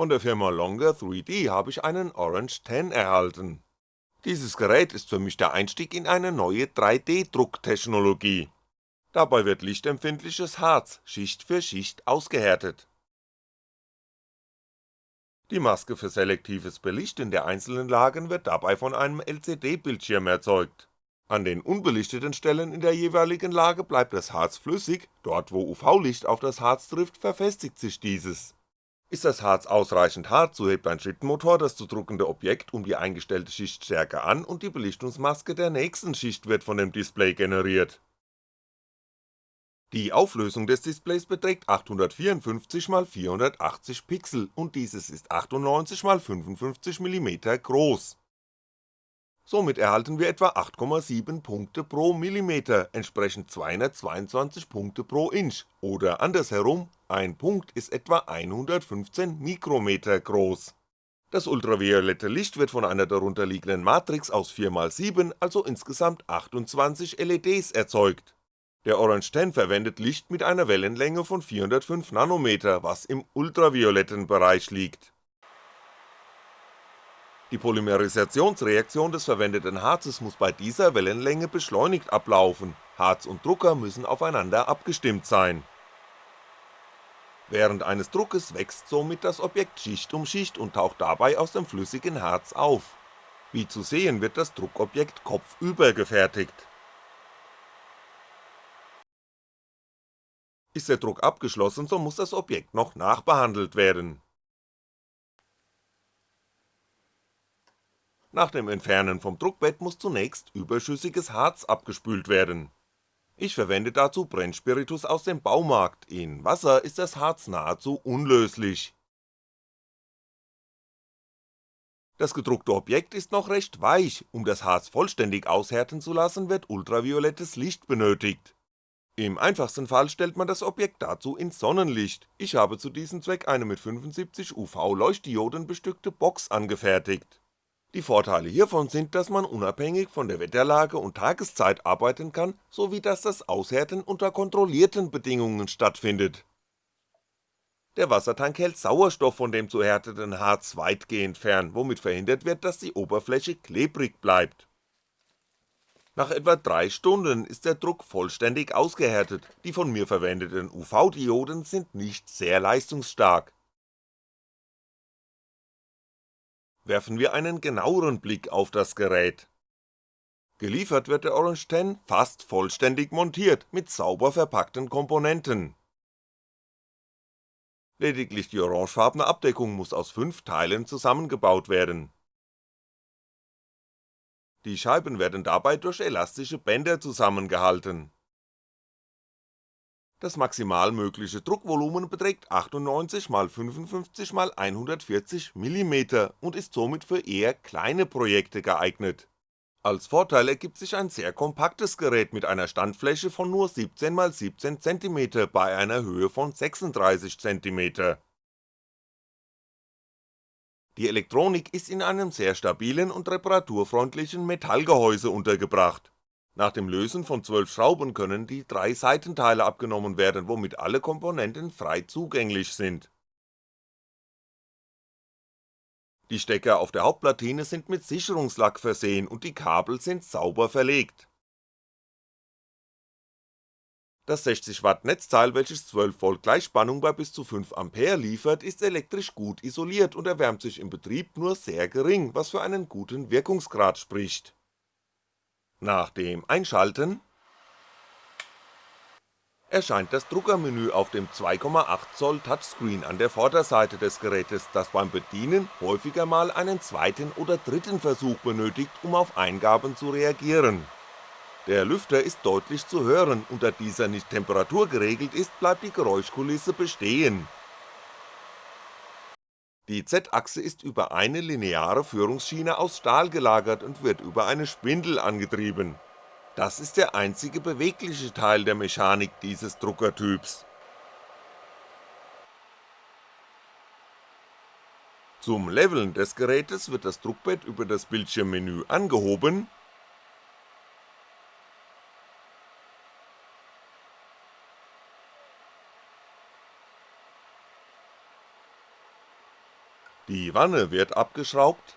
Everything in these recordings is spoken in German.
Von der Firma Longer 3D habe ich einen Orange 10 erhalten. Dieses Gerät ist für mich der Einstieg in eine neue 3D-Drucktechnologie. Dabei wird lichtempfindliches Harz Schicht für Schicht ausgehärtet. Die Maske für selektives Belichten der einzelnen Lagen wird dabei von einem LCD-Bildschirm erzeugt. An den unbelichteten Stellen in der jeweiligen Lage bleibt das Harz flüssig, dort wo UV-Licht auf das Harz trifft, verfestigt sich dieses ist das Harz ausreichend hart, so hebt ein Schrittenmotor das zu druckende Objekt um die eingestellte Schichtstärke an und die Belichtungsmaske der nächsten Schicht wird von dem Display generiert. Die Auflösung des Displays beträgt 854x480 Pixel und dieses ist 98x55mm groß. Somit erhalten wir etwa 8,7 Punkte pro Millimeter, entsprechend 222 Punkte pro Inch, oder andersherum ein Punkt ist etwa 115 Mikrometer groß. Das ultraviolette Licht wird von einer darunterliegenden Matrix aus 4x7, also insgesamt 28 LEDs erzeugt. Der Orange 10 verwendet Licht mit einer Wellenlänge von 405 Nanometer, was im ultravioletten Bereich liegt. Die Polymerisationsreaktion des verwendeten Harzes muss bei dieser Wellenlänge beschleunigt ablaufen, Harz und Drucker müssen aufeinander abgestimmt sein Während eines Druckes wächst somit das Objekt Schicht um Schicht und taucht dabei aus dem flüssigen Harz auf. Wie zu sehen wird das Druckobjekt kopfüber gefertigt. Ist der Druck abgeschlossen, so muss das Objekt noch nachbehandelt werden. Nach dem Entfernen vom Druckbett muss zunächst überschüssiges Harz abgespült werden ich verwende dazu Brennspiritus aus dem Baumarkt, in Wasser ist das Harz nahezu unlöslich. Das gedruckte Objekt ist noch recht weich, um das Harz vollständig aushärten zu lassen, wird ultraviolettes Licht benötigt. Im einfachsten Fall stellt man das Objekt dazu ins Sonnenlicht, ich habe zu diesem Zweck eine mit 75 UV-Leuchtdioden bestückte Box angefertigt die Vorteile hiervon sind, dass man unabhängig von der Wetterlage und Tageszeit arbeiten kann, sowie dass das Aushärten unter kontrollierten Bedingungen stattfindet. Der Wassertank hält Sauerstoff von dem zu härteten Harz weitgehend fern, womit verhindert wird, dass die Oberfläche klebrig bleibt. Nach etwa 3 Stunden ist der Druck vollständig ausgehärtet, die von mir verwendeten UV-Dioden sind nicht sehr leistungsstark werfen wir einen genaueren Blick auf das Gerät. Geliefert wird der Orange 10 fast vollständig montiert mit sauber verpackten Komponenten. Lediglich die orangefarbene Abdeckung muss aus 5 Teilen zusammengebaut werden. Die Scheiben werden dabei durch elastische Bänder zusammengehalten das maximal mögliche Druckvolumen beträgt 98 x 55 x 140 mm und ist somit für eher kleine Projekte geeignet. Als Vorteil ergibt sich ein sehr kompaktes Gerät mit einer Standfläche von nur 17 x 17 cm bei einer Höhe von 36 cm. Die Elektronik ist in einem sehr stabilen und reparaturfreundlichen Metallgehäuse untergebracht nach dem Lösen von 12 Schrauben können die drei Seitenteile abgenommen werden, womit alle Komponenten frei zugänglich sind. Die Stecker auf der Hauptplatine sind mit Sicherungslack versehen und die Kabel sind sauber verlegt. Das 60W Netzteil, welches 12V Gleichspannung bei bis zu 5A liefert, ist elektrisch gut isoliert und erwärmt sich im Betrieb nur sehr gering, was für einen guten Wirkungsgrad spricht nach dem Einschalten erscheint das Druckermenü auf dem 2,8 Touchscreen an der Vorderseite des Gerätes, das beim Bedienen häufiger mal einen zweiten oder dritten Versuch benötigt, um auf Eingaben zu reagieren. Der Lüfter ist deutlich zu hören und da dieser nicht temperaturgeregelt ist, bleibt die Geräuschkulisse bestehen die Z-Achse ist über eine lineare Führungsschiene aus Stahl gelagert und wird über eine Spindel angetrieben. Das ist der einzige bewegliche Teil der Mechanik dieses Druckertyps. Zum Leveln des Gerätes wird das Druckbett über das Bildschirmmenü angehoben Die Wanne wird abgeschraubt.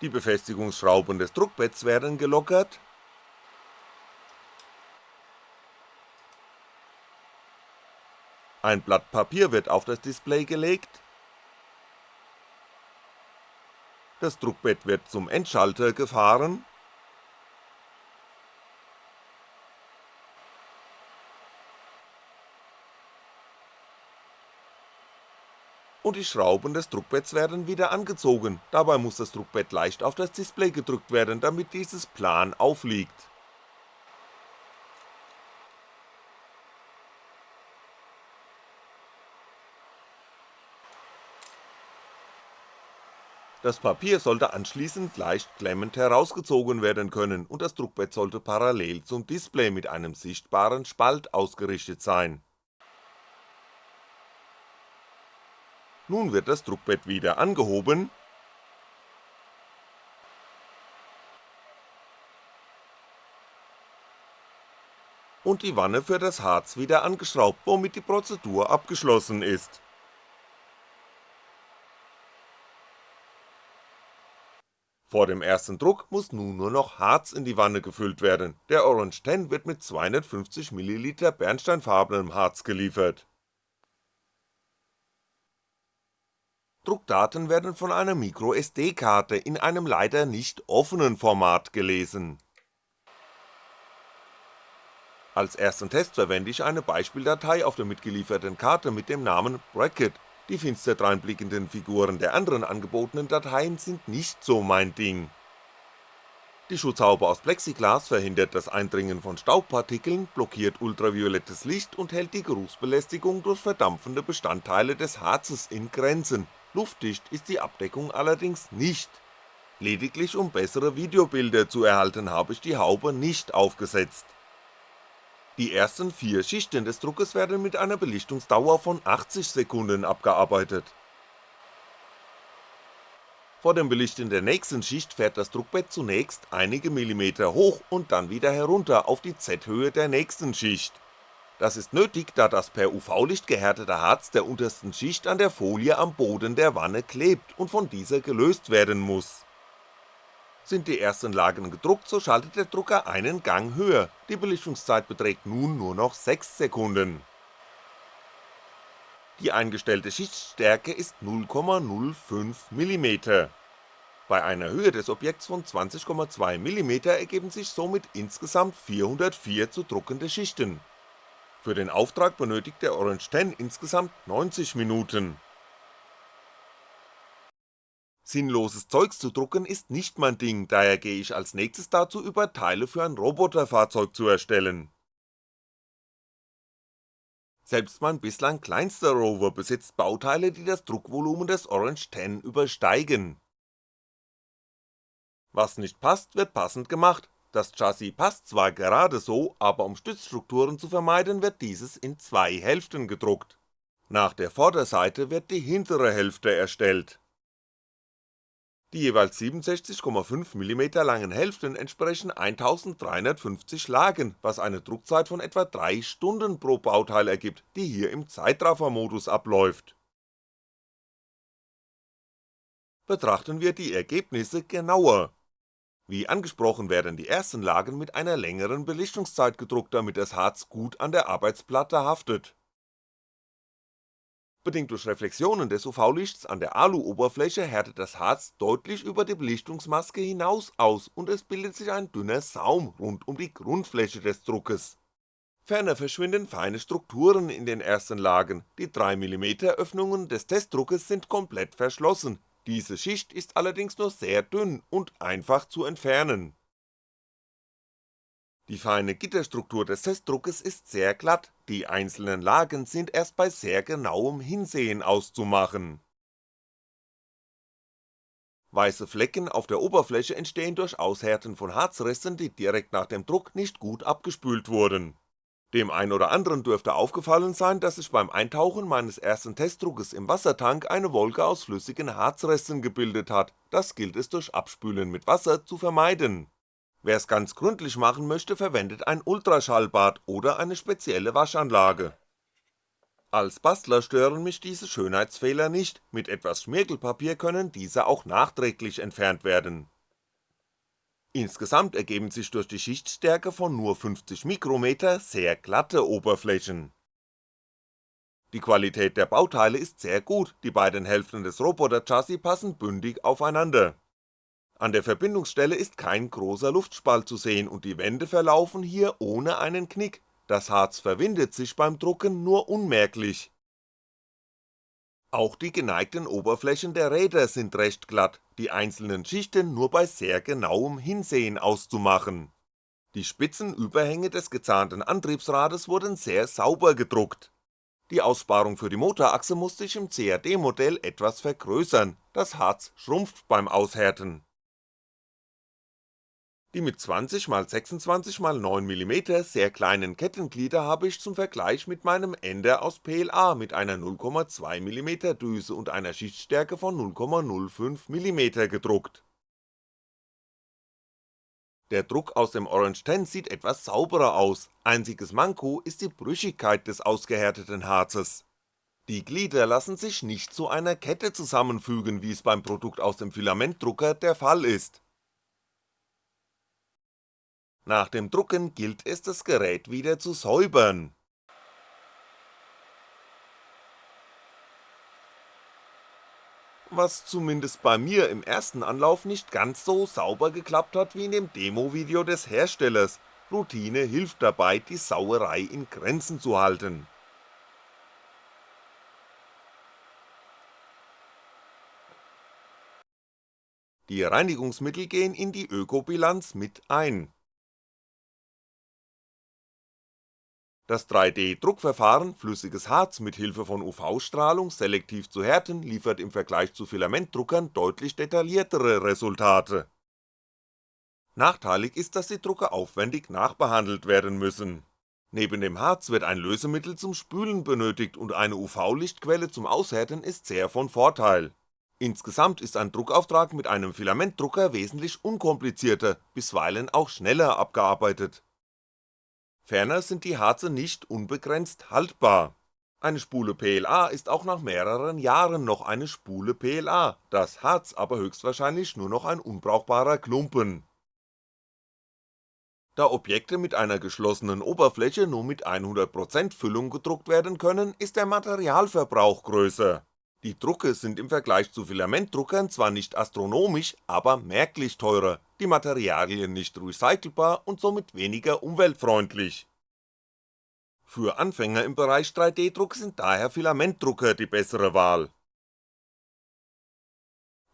Die Befestigungsschrauben des Druckbetts werden gelockert. Ein Blatt Papier wird auf das Display gelegt. Das Druckbett wird zum Endschalter gefahren und die Schrauben des Druckbetts werden wieder angezogen, dabei muss das Druckbett leicht auf das Display gedrückt werden, damit dieses plan aufliegt. Das Papier sollte anschließend leicht klemmend herausgezogen werden können und das Druckbett sollte parallel zum Display mit einem sichtbaren Spalt ausgerichtet sein Nun wird das Druckbett wieder angehoben. Und die Wanne für das Harz wieder angeschraubt, womit die Prozedur abgeschlossen ist. Vor dem ersten Druck muss nun nur noch Harz in die Wanne gefüllt werden, der Orange 10 wird mit 250ml bernsteinfarbenem Harz geliefert Druckdaten werden von einer MicroSD-Karte in einem leider nicht offenen Format gelesen. Als ersten Test verwende ich eine Beispieldatei auf der mitgelieferten Karte mit dem Namen Bracket, die finster dreinblickenden Figuren der anderen angebotenen Dateien sind nicht so mein Ding. Die Schutzhaube aus Plexiglas verhindert das Eindringen von Staubpartikeln, blockiert ultraviolettes Licht und hält die Geruchsbelästigung durch verdampfende Bestandteile des Harzes in Grenzen luftdicht ist die Abdeckung allerdings nicht. Lediglich um bessere Videobilder zu erhalten habe ich die Haube nicht aufgesetzt. Die ersten vier Schichten des Druckes werden mit einer Belichtungsdauer von 80 Sekunden abgearbeitet. Vor dem Belichten der nächsten Schicht fährt das Druckbett zunächst einige Millimeter hoch und dann wieder herunter auf die Z-Höhe der nächsten Schicht das ist nötig, da das per UV-Licht gehärtete Harz der untersten Schicht an der Folie am Boden der Wanne klebt und von dieser gelöst werden muss. Sind die ersten Lagen gedruckt, so schaltet der Drucker einen Gang höher, die Belichtungszeit beträgt nun nur noch 6 Sekunden. Die eingestellte Schichtstärke ist 0,05mm. Bei einer Höhe des Objekts von 20,2mm ergeben sich somit insgesamt 404 zu druckende Schichten für den Auftrag benötigt der Orange 10 insgesamt 90 Minuten. Sinnloses Zeugs zu drucken ist nicht mein Ding, daher gehe ich als nächstes dazu über Teile für ein Roboterfahrzeug zu erstellen. Selbst mein bislang kleinster Rover besitzt Bauteile, die das Druckvolumen des Orange 10 übersteigen. Was nicht passt, wird passend gemacht, das Chassis passt zwar gerade so, aber um Stützstrukturen zu vermeiden wird dieses in zwei Hälften gedruckt. Nach der Vorderseite wird die hintere Hälfte erstellt. Die jeweils 67,5mm langen Hälften entsprechen 1350 Lagen, was eine Druckzeit von etwa 3 Stunden pro Bauteil ergibt, die hier im Zeitraffer-Modus abläuft. Betrachten wir die Ergebnisse genauer wie angesprochen werden die ersten Lagen mit einer längeren Belichtungszeit gedruckt, damit das Harz gut an der Arbeitsplatte haftet. Bedingt durch Reflexionen des UV-Lichts an der Alu-Oberfläche härtet das Harz deutlich über die Belichtungsmaske hinaus aus und es bildet sich ein dünner Saum rund um die Grundfläche des Druckes. Ferner verschwinden feine Strukturen in den ersten Lagen, die 3mm Öffnungen des Testdruckes sind komplett verschlossen, diese Schicht ist allerdings nur sehr dünn und einfach zu entfernen. Die feine Gitterstruktur des Testdruckes ist sehr glatt, die einzelnen Lagen sind erst bei sehr genauem Hinsehen auszumachen. Weiße Flecken auf der Oberfläche entstehen durch Aushärten von Harzresten, die direkt nach dem Druck nicht gut abgespült wurden dem ein oder anderen dürfte aufgefallen sein, dass sich beim Eintauchen meines ersten Testdruckes im Wassertank eine Wolke aus flüssigen Harzresten gebildet hat, das gilt es durch Abspülen mit Wasser zu vermeiden. wer's ganz gründlich machen möchte, verwendet ein Ultraschallbad oder eine spezielle Waschanlage. Als Bastler stören mich diese Schönheitsfehler nicht, mit etwas Schmirgelpapier können diese auch nachträglich entfernt werden. Insgesamt ergeben sich durch die Schichtstärke von nur 50 Mikrometer sehr glatte Oberflächen. Die Qualität der Bauteile ist sehr gut, die beiden Hälften des Roboter-Chassis passen bündig aufeinander an der Verbindungsstelle ist kein großer Luftspalt zu sehen und die Wände verlaufen hier ohne einen Knick, das Harz verwindet sich beim Drucken nur unmerklich. Auch die geneigten Oberflächen der Räder sind recht glatt, die einzelnen Schichten nur bei sehr genauem Hinsehen auszumachen. Die spitzen Überhänge des gezahnten Antriebsrades wurden sehr sauber gedruckt. Die Aussparung für die Motorachse musste ich im CAD-Modell etwas vergrößern, das Harz schrumpft beim Aushärten die mit 20x26x9mm sehr kleinen Kettenglieder habe ich zum Vergleich mit meinem Ender aus PLA mit einer 0,2mm Düse und einer Schichtstärke von 0,05mm gedruckt. Der Druck aus dem Orange 10 sieht etwas sauberer aus, einziges Manko ist die Brüchigkeit des ausgehärteten Harzes. Die Glieder lassen sich nicht zu einer Kette zusammenfügen, wie es beim Produkt aus dem Filamentdrucker der Fall ist nach dem Drucken gilt es das Gerät wieder zu säubern. Was zumindest bei mir im ersten Anlauf nicht ganz so sauber geklappt hat wie in dem Demo-Video des Herstellers, Routine hilft dabei, die Sauerei in Grenzen zu halten. Die Reinigungsmittel gehen in die Ökobilanz mit ein Das 3D-Druckverfahren, flüssiges Harz mit Hilfe von UV-Strahlung selektiv zu härten, liefert im Vergleich zu Filamentdruckern deutlich detailliertere Resultate. Nachteilig ist, dass die Drucker aufwendig nachbehandelt werden müssen. Neben dem Harz wird ein Lösemittel zum Spülen benötigt und eine UV-Lichtquelle zum Aushärten ist sehr von Vorteil. Insgesamt ist ein Druckauftrag mit einem Filamentdrucker wesentlich unkomplizierter, bisweilen auch schneller abgearbeitet Ferner sind die Harze nicht unbegrenzt haltbar. Eine Spule PLA ist auch nach mehreren Jahren noch eine Spule PLA, das Harz aber höchstwahrscheinlich nur noch ein unbrauchbarer Klumpen. Da Objekte mit einer geschlossenen Oberfläche nur mit 100% Füllung gedruckt werden können, ist der Materialverbrauch größer. Die Drucke sind im Vergleich zu Filamentdruckern zwar nicht astronomisch, aber merklich teurer, die Materialien nicht recycelbar und somit weniger umweltfreundlich. Für Anfänger im Bereich 3D-Druck sind daher Filamentdrucker die bessere Wahl.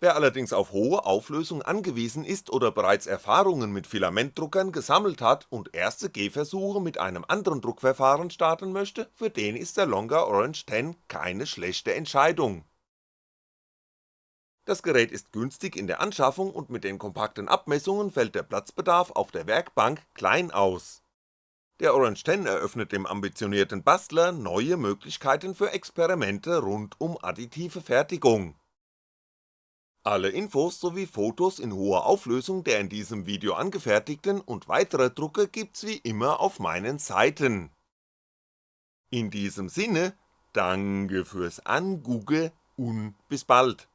Wer allerdings auf hohe Auflösung angewiesen ist oder bereits Erfahrungen mit Filamentdruckern gesammelt hat und erste Gehversuche mit einem anderen Druckverfahren starten möchte, für den ist der Longer Orange 10 keine schlechte Entscheidung. Das Gerät ist günstig in der Anschaffung und mit den kompakten Abmessungen fällt der Platzbedarf auf der Werkbank klein aus. Der Orange 10 eröffnet dem ambitionierten Bastler neue Möglichkeiten für Experimente rund um additive Fertigung alle Infos sowie Fotos in hoher Auflösung der in diesem Video angefertigten und weiterer Drucke gibt's wie immer auf meinen Seiten. In diesem Sinne, danke fürs Angugge und bis bald.